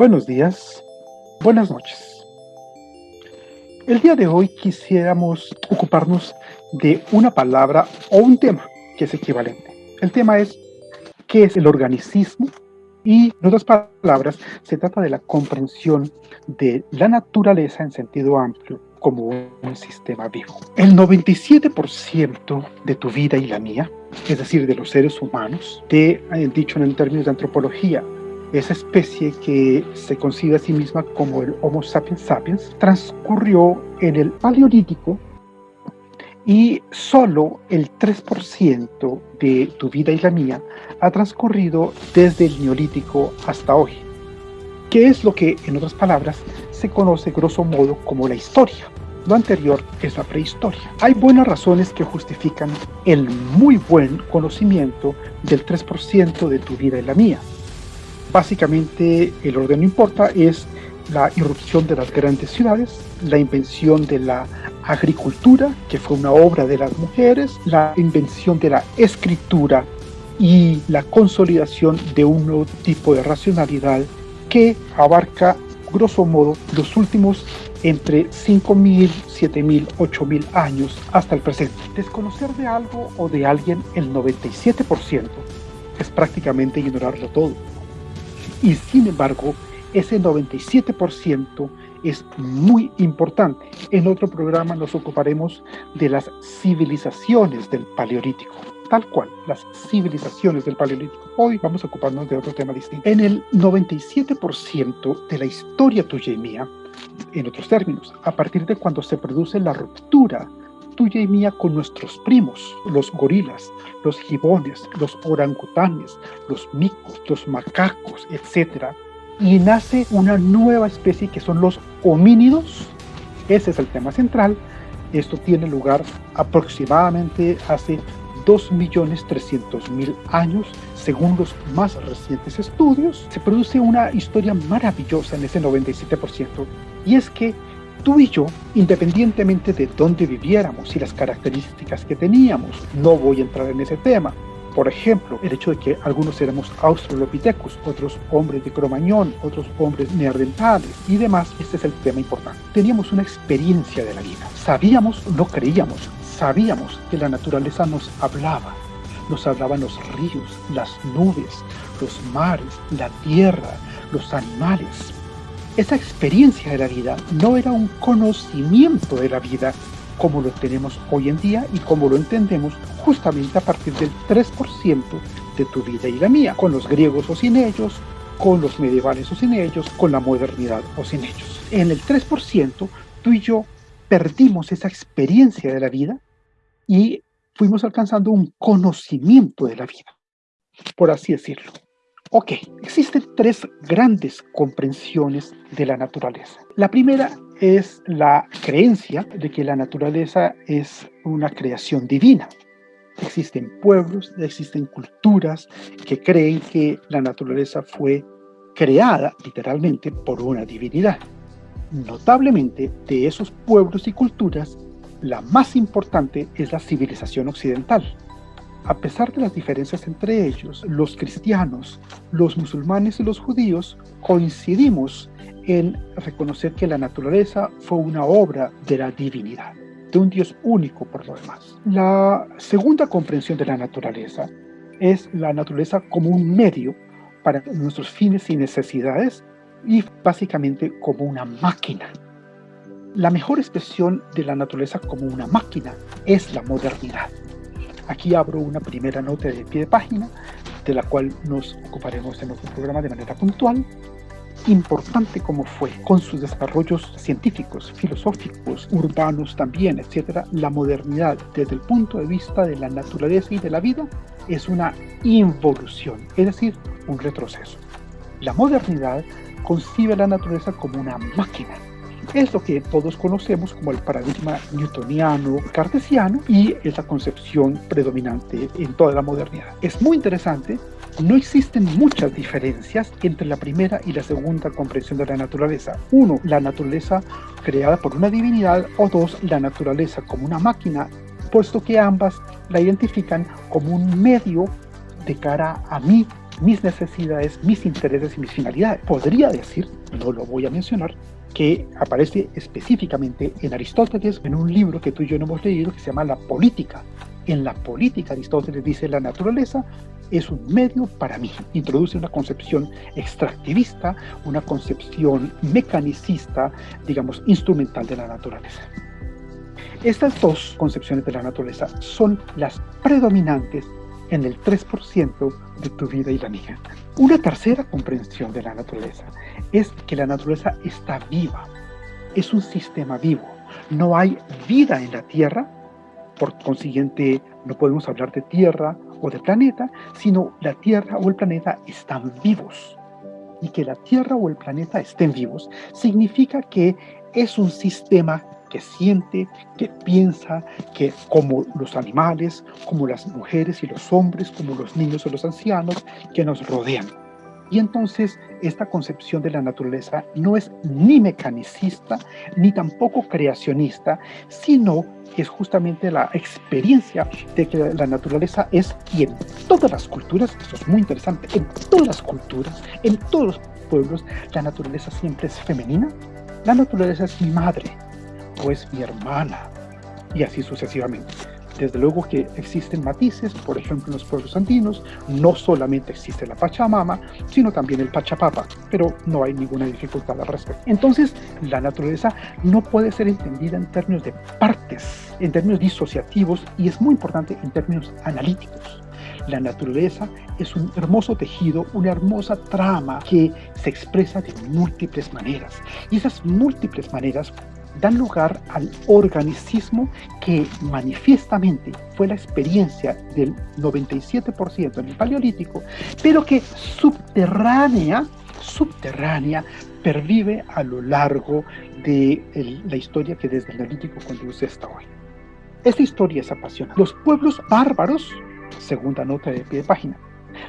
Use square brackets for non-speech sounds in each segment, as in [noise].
Buenos días, buenas noches. El día de hoy quisiéramos ocuparnos de una palabra o un tema que es equivalente. El tema es ¿qué es el organicismo? Y en otras palabras, se trata de la comprensión de la naturaleza en sentido amplio como un sistema vivo. El 97% de tu vida y la mía, es decir, de los seres humanos, te he dicho en términos de antropología, esa especie que se considera a sí misma como el Homo sapiens sapiens, transcurrió en el Paleolítico y solo el 3% de tu vida y la mía ha transcurrido desde el Neolítico hasta hoy, que es lo que, en otras palabras, se conoce grosso modo como la historia. Lo anterior es la prehistoria. Hay buenas razones que justifican el muy buen conocimiento del 3% de tu vida y la mía. Básicamente, el orden no importa, es la irrupción de las grandes ciudades, la invención de la agricultura, que fue una obra de las mujeres, la invención de la escritura y la consolidación de un nuevo tipo de racionalidad que abarca, grosso modo, los últimos entre 5.000, 7.000, 8.000 años hasta el presente. Desconocer de algo o de alguien el 97% es prácticamente ignorarlo todo y sin embargo ese 97% es muy importante. En otro programa nos ocuparemos de las civilizaciones del Paleolítico, tal cual, las civilizaciones del Paleolítico. Hoy vamos a ocuparnos de otro tema distinto. En el 97% de la historia tuya y mía, en otros términos, a partir de cuando se produce la ruptura tuya y mía con nuestros primos, los gorilas, los gibones, los orangutanes, los micos, los macacos, etc. Y nace una nueva especie que son los homínidos. Ese es el tema central. Esto tiene lugar aproximadamente hace 2.300.000 años, según los más recientes estudios. Se produce una historia maravillosa en ese 97%, y es que tú y yo, independientemente de dónde viviéramos y las características que teníamos, no voy a entrar en ese tema. Por ejemplo, el hecho de que algunos éramos australopithecus, otros hombres de Cromañón, otros hombres neandertales y demás, este es el tema importante. Teníamos una experiencia de la vida. Sabíamos, no creíamos, sabíamos que la naturaleza nos hablaba. Nos hablaban los ríos, las nubes, los mares, la tierra, los animales, esa experiencia de la vida no era un conocimiento de la vida como lo tenemos hoy en día y como lo entendemos justamente a partir del 3% de tu vida y la mía, con los griegos o sin ellos, con los medievales o sin ellos, con la modernidad o sin ellos. En el 3%, tú y yo perdimos esa experiencia de la vida y fuimos alcanzando un conocimiento de la vida, por así decirlo. Ok, existen tres grandes comprensiones de la naturaleza. La primera es la creencia de que la naturaleza es una creación divina. Existen pueblos, existen culturas que creen que la naturaleza fue creada literalmente por una divinidad. Notablemente, de esos pueblos y culturas, la más importante es la civilización occidental, a pesar de las diferencias entre ellos, los cristianos, los musulmanes y los judíos coincidimos en reconocer que la naturaleza fue una obra de la divinidad, de un Dios único por lo demás. La segunda comprensión de la naturaleza es la naturaleza como un medio para nuestros fines y necesidades y básicamente como una máquina. La mejor expresión de la naturaleza como una máquina es la modernidad. Aquí abro una primera nota de pie de página, de la cual nos ocuparemos en otro programa de manera puntual. Importante como fue, con sus desarrollos científicos, filosóficos, urbanos también, etc., la modernidad desde el punto de vista de la naturaleza y de la vida es una involución, es decir, un retroceso. La modernidad concibe a la naturaleza como una máquina, es lo que todos conocemos como el paradigma newtoniano cartesiano y es concepción predominante en toda la modernidad. Es muy interesante, no existen muchas diferencias entre la primera y la segunda comprensión de la naturaleza. Uno, la naturaleza creada por una divinidad o dos, la naturaleza como una máquina, puesto que ambas la identifican como un medio de cara a mí mis necesidades, mis intereses y mis finalidades. Podría decir, no lo voy a mencionar, que aparece específicamente en Aristóteles en un libro que tú y yo no hemos leído que se llama La Política. En la política Aristóteles dice la naturaleza es un medio para mí. Introduce una concepción extractivista, una concepción mecanicista, digamos, instrumental de la naturaleza. Estas dos concepciones de la naturaleza son las predominantes en el 3% de tu vida y la mía. Una tercera comprensión de la naturaleza es que la naturaleza está viva, es un sistema vivo. No hay vida en la Tierra, por consiguiente no podemos hablar de Tierra o de planeta, sino la Tierra o el planeta están vivos. Y que la Tierra o el planeta estén vivos significa que es un sistema que siente, que piensa, que como los animales, como las mujeres y los hombres, como los niños o los ancianos que nos rodean. Y entonces esta concepción de la naturaleza no es ni mecanicista, ni tampoco creacionista, sino que es justamente la experiencia de que la naturaleza es, y en todas las culturas, esto es muy interesante, en todas las culturas, en todos los pueblos, la naturaleza siempre es femenina. La naturaleza es mi madre, es mi hermana, y así sucesivamente. Desde luego que existen matices, por ejemplo en los pueblos andinos, no solamente existe la Pachamama, sino también el Pachapapa, pero no hay ninguna dificultad al respecto. Entonces, la naturaleza no puede ser entendida en términos de partes, en términos disociativos, y es muy importante en términos analíticos. La naturaleza es un hermoso tejido, una hermosa trama que se expresa de múltiples maneras. Y esas múltiples maneras dan lugar al organicismo que manifiestamente fue la experiencia del 97% en el Paleolítico, pero que subterránea, subterránea, pervive a lo largo de la historia que desde el Neolítico conduce hasta hoy. Esta historia es apasionante. Los pueblos bárbaros, segunda nota de pie de página,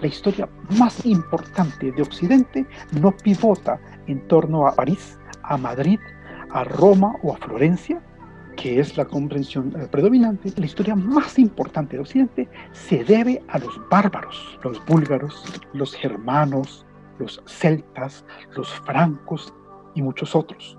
la historia más importante de Occidente no pivota en torno a París, a Madrid, a Roma o a Florencia, que es la comprensión predominante, la historia más importante de Occidente se debe a los bárbaros, los búlgaros, los germanos, los celtas, los francos y muchos otros.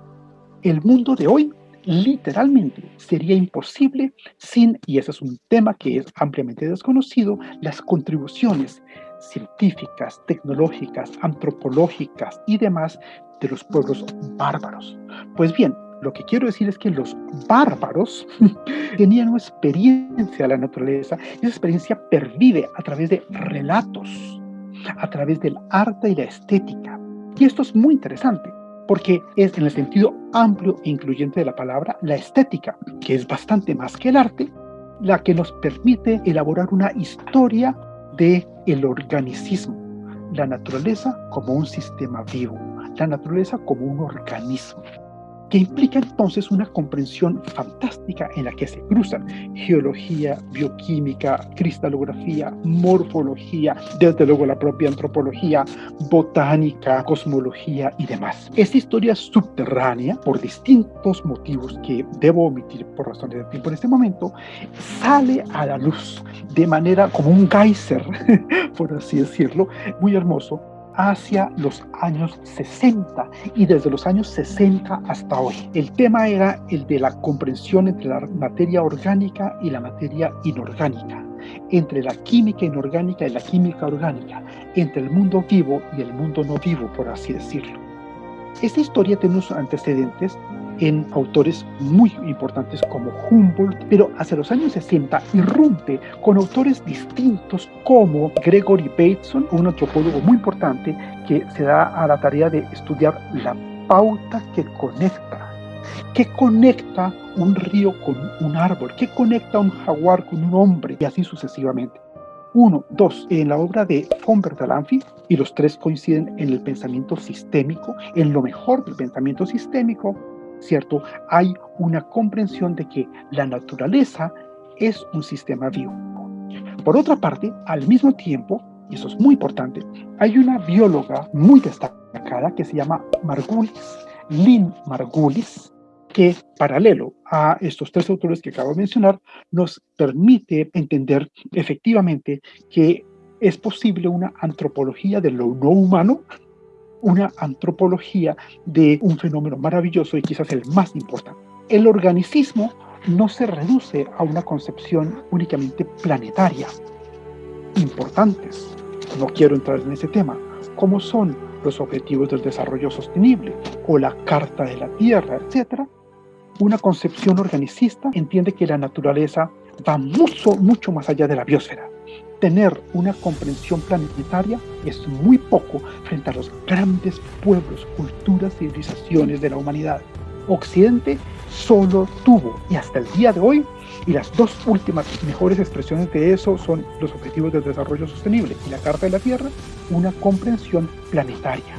El mundo de hoy literalmente sería imposible sin, y ese es un tema que es ampliamente desconocido, las contribuciones científicas, tecnológicas, antropológicas y demás de los pueblos bárbaros. Pues bien, lo que quiero decir es que los bárbaros [laughs] tenían una experiencia de la naturaleza y esa experiencia pervive a través de relatos, a través del arte y la estética. Y esto es muy interesante porque es en el sentido amplio e incluyente de la palabra la estética, que es bastante más que el arte, la que nos permite elaborar una historia de el organicismo, la naturaleza como un sistema vivo, la naturaleza como un organismo que implica entonces una comprensión fantástica en la que se cruzan geología, bioquímica, cristalografía, morfología, desde luego la propia antropología, botánica, cosmología y demás. Esta historia subterránea, por distintos motivos que debo omitir por razones de tiempo en este momento, sale a la luz de manera como un geyser, [laughs] por así decirlo, muy hermoso, hacia los años 60 y desde los años 60 hasta hoy. El tema era el de la comprensión entre la materia orgánica y la materia inorgánica, entre la química inorgánica y la química orgánica, entre el mundo vivo y el mundo no vivo, por así decirlo. Esta historia tiene unos antecedentes en autores muy importantes como Humboldt, pero hacia los años 60 irrumpe con autores distintos como Gregory Bateson, un antropólogo muy importante que se da a la tarea de estudiar la pauta que conecta. ¿Qué conecta un río con un árbol? ¿Qué conecta un jaguar con un hombre? Y así sucesivamente. Uno, dos, en la obra de von Bertalanffy, y los tres coinciden en el pensamiento sistémico, en lo mejor del pensamiento sistémico, ¿cierto? Hay una comprensión de que la naturaleza es un sistema vivo. Por otra parte, al mismo tiempo, y eso es muy importante, hay una bióloga muy destacada que se llama Margulis, Lynn Margulis, que paralelo a estos tres autores que acabo de mencionar, nos permite entender efectivamente que es posible una antropología de lo no humano, una antropología de un fenómeno maravilloso y quizás el más importante. El organicismo no se reduce a una concepción únicamente planetaria. Importantes, no quiero entrar en ese tema, como son los Objetivos del Desarrollo Sostenible o la Carta de la Tierra, etc., una concepción organicista entiende que la naturaleza va mucho, mucho más allá de la biosfera. Tener una comprensión planetaria es muy poco frente a los grandes pueblos, culturas, civilizaciones de la humanidad. Occidente solo tuvo, y hasta el día de hoy, y las dos últimas mejores expresiones de eso son los Objetivos del Desarrollo Sostenible y la Carta de la Tierra, una comprensión planetaria.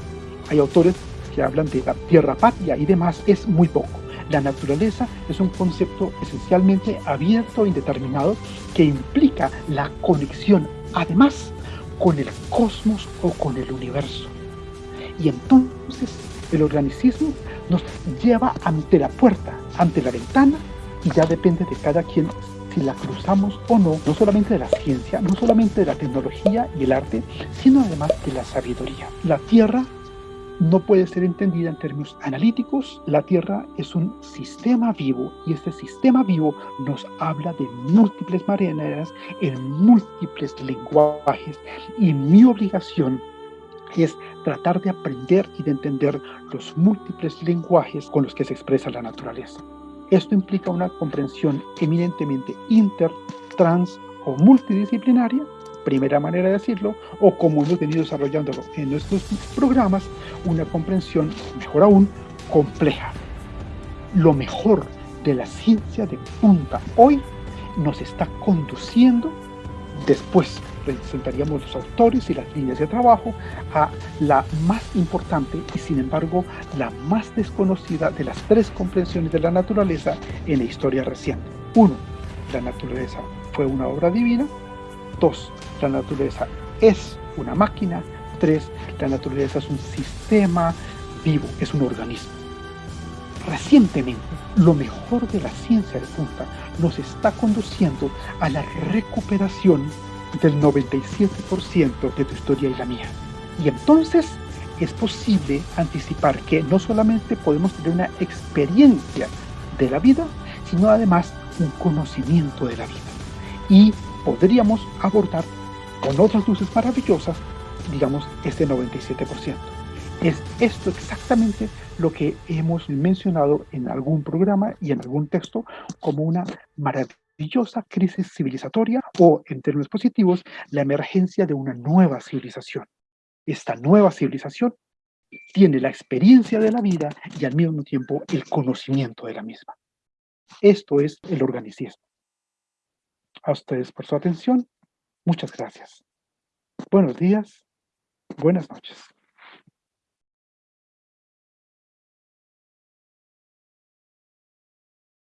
Hay autores que hablan de la Tierra Patria y demás, es muy poco. La naturaleza es un concepto esencialmente abierto e indeterminado que implica la conexión, además, con el cosmos o con el universo. Y entonces el organicismo nos lleva ante la puerta, ante la ventana, y ya depende de cada quien si la cruzamos o no, no solamente de la ciencia, no solamente de la tecnología y el arte, sino además de la sabiduría. La Tierra no puede ser entendida en términos analíticos. La Tierra es un sistema vivo y este sistema vivo nos habla de múltiples maneras, en múltiples lenguajes y mi obligación es tratar de aprender y de entender los múltiples lenguajes con los que se expresa la naturaleza. Esto implica una comprensión eminentemente inter, trans o multidisciplinaria, primera manera de decirlo, o como hemos venido desarrollándolo en nuestros programas, una comprensión, mejor aún, compleja. Lo mejor de la ciencia de punta hoy nos está conduciendo después presentaríamos los autores y las líneas de trabajo a la más importante y sin embargo la más desconocida de las tres comprensiones de la naturaleza en la historia reciente. Uno, la naturaleza fue una obra divina. Dos, la naturaleza es una máquina. Tres, la naturaleza es un sistema vivo, es un organismo. Recientemente, lo mejor de la ciencia de punta nos está conduciendo a la recuperación del 97% de tu historia y la mía. Y entonces es posible anticipar que no solamente podemos tener una experiencia de la vida, sino además un conocimiento de la vida. Y podríamos abordar con otras luces maravillosas, digamos, este 97%. Es esto exactamente lo que hemos mencionado en algún programa y en algún texto como una maravillosa crisis civilizatoria o, en términos positivos, la emergencia de una nueva civilización. Esta nueva civilización tiene la experiencia de la vida y al mismo tiempo el conocimiento de la misma. Esto es el organicismo. A ustedes por su atención. Muchas gracias. Buenos días. Buenas noches.